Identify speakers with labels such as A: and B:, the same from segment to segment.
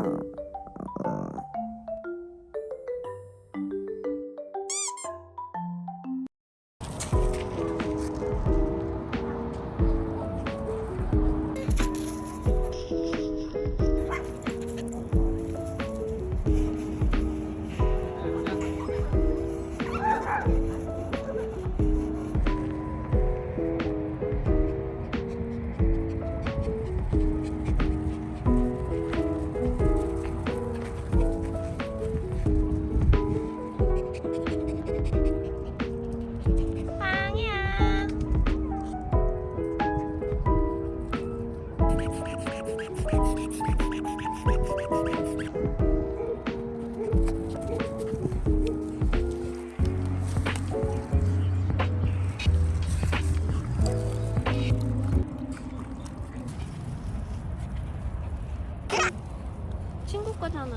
A: um, 거잖아.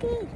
A: Disney.